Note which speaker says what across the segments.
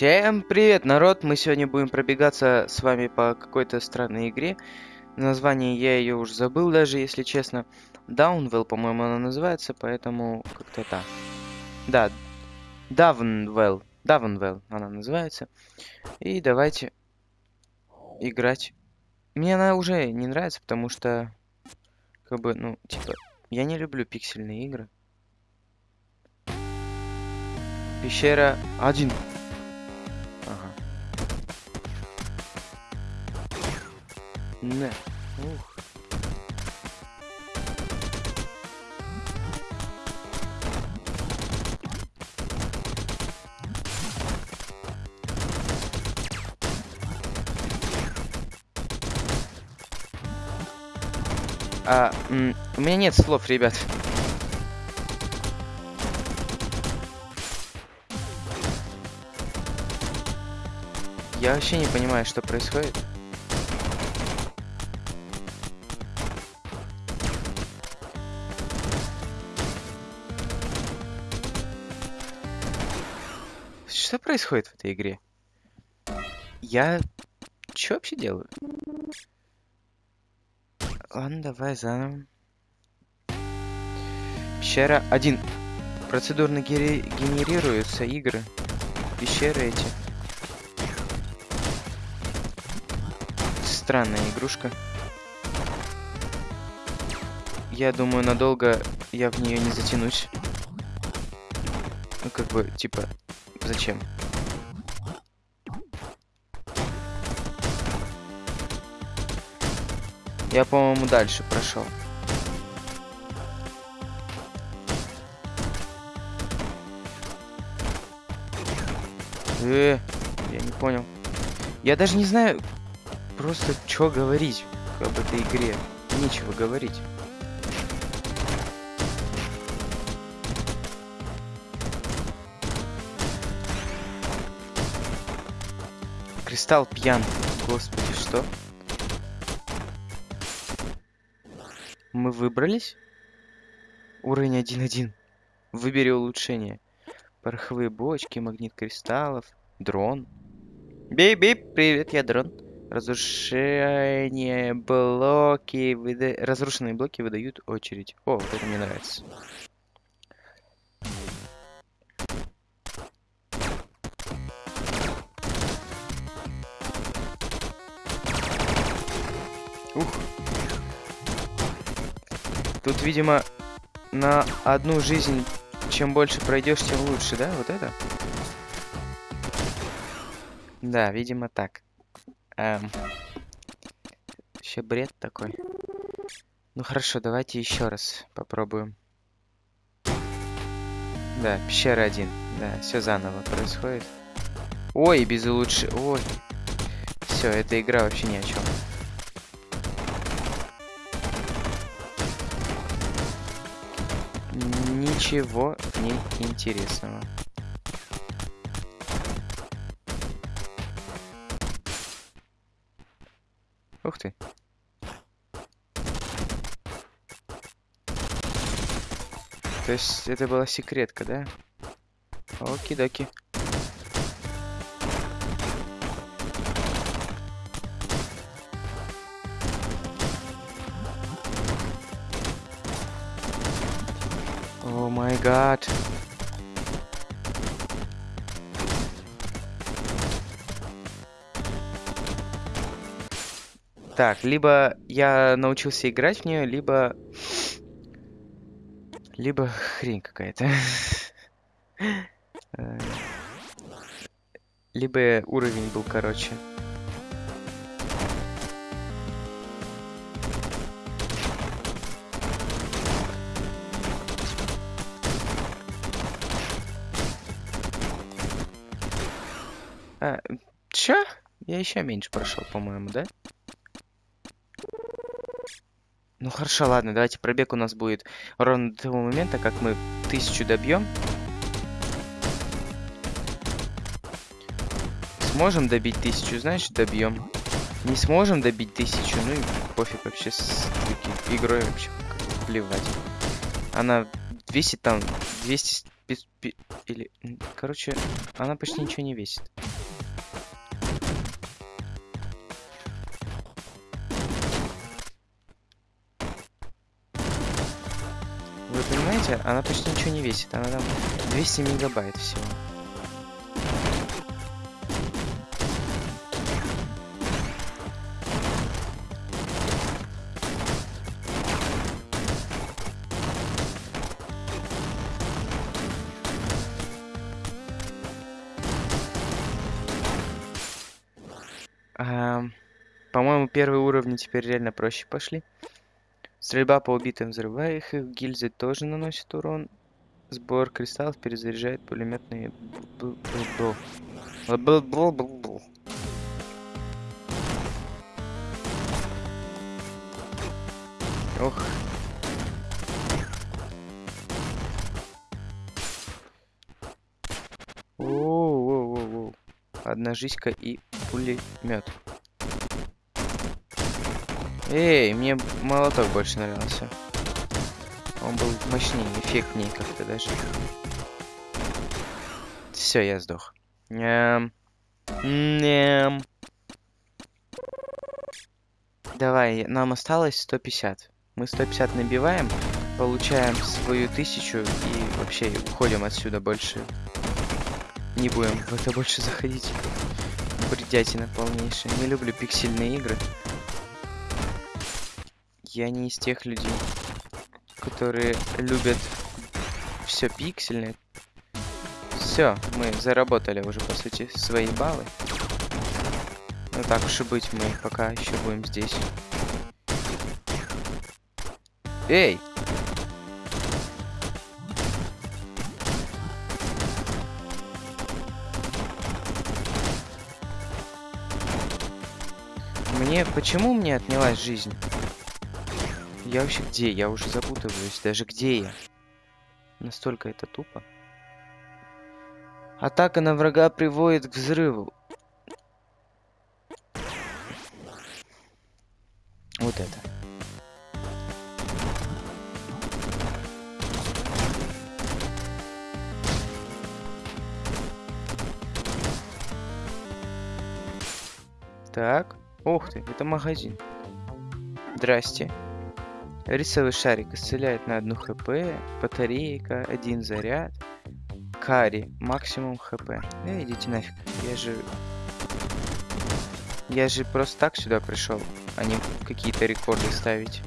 Speaker 1: Всем привет, народ! Мы сегодня будем пробегаться с вами по какой-то странной игре. Название я ее уже забыл даже, если честно. Downwell, по-моему, она называется, поэтому как-то так. Да, Dawnwell. Dawnwell она называется. И давайте играть. Мне она уже не нравится, потому что, как бы, ну, типа, я не люблю пиксельные игры. Пещера 1. Не. Ух. А, у меня нет слов, ребят. Я вообще не понимаю, что происходит. Что происходит в этой игре? Я... Что вообще делаю? Ладно, давай заново. Пещера 1. Процедурно генерируются игры. Пещеры эти. Странная игрушка. Я думаю, надолго я в нее не затянусь. Ну, как бы, типа, зачем? Я, по-моему, дальше прошел. Э, я не понял. Я даже не знаю просто, что говорить об этой игре. Нечего говорить. Кристалл пьян. Господи, что? Мы выбрались? Уровень 1.1. Выбери улучшение. Пороховые бочки, магнит кристаллов, дрон. Бип-бип, привет, я дрон. Разрушение блоки... Выда... Разрушенные блоки выдают очередь. О, вот это мне нравится. Ух. Тут, видимо, на одну жизнь, чем больше пройдешь, тем лучше, да? Вот это? Да, видимо, так. Эм. Вообще бред такой. Ну хорошо, давайте еще раз попробуем. Да, пещера один. Да, все заново происходит. Ой, без улучш... Ой. Все, эта игра вообще ни о чем. Ничего не интересного. Ух ты. То есть это была секретка, да? Оки-доки. Май гад. Так, либо я научился играть в нее, либо... Либо хрень какая-то. Э, Либо уровень был короче. А, чё? Я еще меньше прошел, по-моему, да? Ну хорошо, ладно, давайте пробег у нас будет ровно до того момента, как мы тысячу добьем. Сможем добить тысячу, значит добьем. Не сможем добить тысячу, ну и пофиг вообще с таки- игрой вообще плевать. Она весит там 200 пи- пи- или... Короче, она почти ничего не весит. Понимаете, она почти ничего не весит. Она там 200 мегабайт всего. По-моему, первые уровни теперь реально проще пошли. Стрельба по убитым взрывая их, гильзы тоже наносят урон. Сбор кристаллов перезаряжает пулеметные... Ох. Одна жизнька и пулемет. Эй, мне молоток больше нравился. Он был мощнее, эффектнее как-то даже. Все, я сдох. Ням. Ням. Давай, нам осталось 150. Мы 150 набиваем, получаем свою тысячу и вообще уходим отсюда больше. Не будем в это больше заходить. Бредятина полнейшая. Не люблю пиксельные игры. Я не из тех людей, которые любят все пиксельное. Все, мы заработали уже, по сути, свои баллы. Ну так уж и быть, мы пока еще будем здесь. Эй! Мне... Почему мне отнялась жизнь? Я вообще где? Я уже запутываюсь. Даже где я? Настолько это тупо. Атака на врага приводит к взрыву. Вот это. Так. Ух ты, это магазин. Здрасте. Рисовый шарик исцеляет на одну хп. Батарейка, один заряд. Кари, максимум хп. Э, идите нафиг. Я же... Я же просто так сюда пришел, а не какие-то рекорды ставить.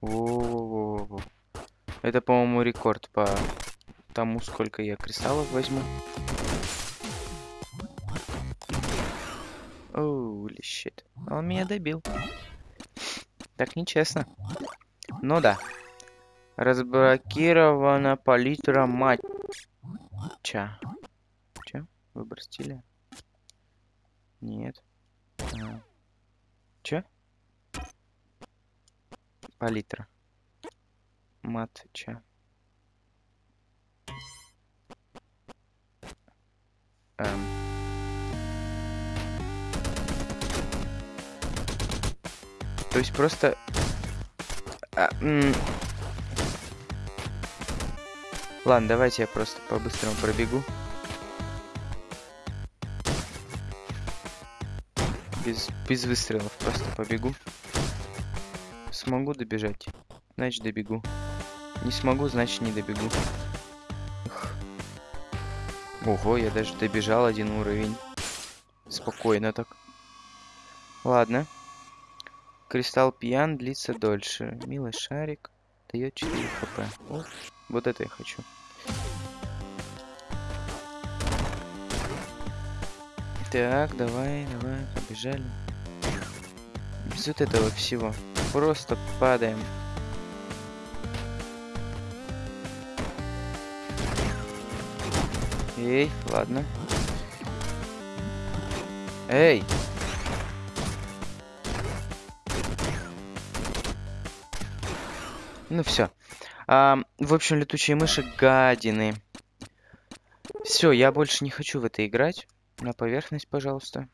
Speaker 1: Во-во-во-во. Это, по-моему, рекорд по тому, сколько я кристаллов возьму. Оули щит. Он меня добил. Так нечестно. Ну да. Разблокирована палитра матча. Че? Выбор стиля? Нет. А. Че? Палитра. Матча. Эм. То есть просто... а. Ладно, давайте я просто по-быстрому пробегу. Без, без выстрелов просто побегу. Смогу добежать, значит добегу. Не смогу, значит не добегу. Эх. Ого, я даже добежал один уровень. Спокойно так. Ладно. Кристалл пьян длится дольше. Милый шарик дает 4 хп. О, вот это я хочу. Так, давай, давай, побежали. Без вот этого всего. Просто падаем. Эй, ладно. Эй! Ну все. в общем, летучие мыши гадины. Все, я больше не хочу в это играть. На поверхность, пожалуйста.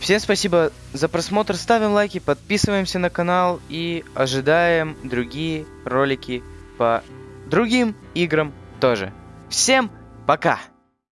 Speaker 1: Всем спасибо за просмотр. Ставим лайки, подписываемся на канал и ожидаем другие ролики по другим играм тоже. Всем пока!